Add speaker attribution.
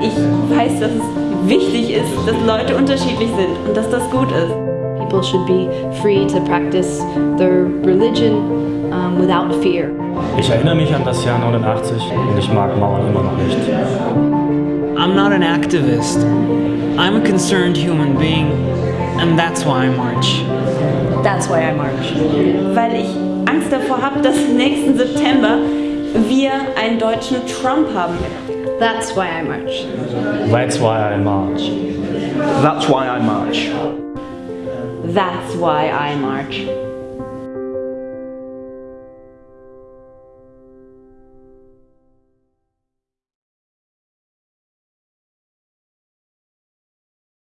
Speaker 1: Ich weiß, dass es wichtig ist, dass Leute unterschiedlich sind und dass das gut ist.
Speaker 2: People should be free to practice their religion um, without fear.
Speaker 3: Ich erinnere mich an das Jahr 89 und ich mag Mauern immer noch nicht.
Speaker 4: I'm not an activist. I'm a concerned human being, and that's why I march.
Speaker 2: That's why I march.
Speaker 1: Weil ich Angst davor habe, dass nächsten September wir einen deutschen Trump haben.
Speaker 2: That's why I march.
Speaker 3: That's why I march.
Speaker 5: That's why I march.
Speaker 1: That's why I march.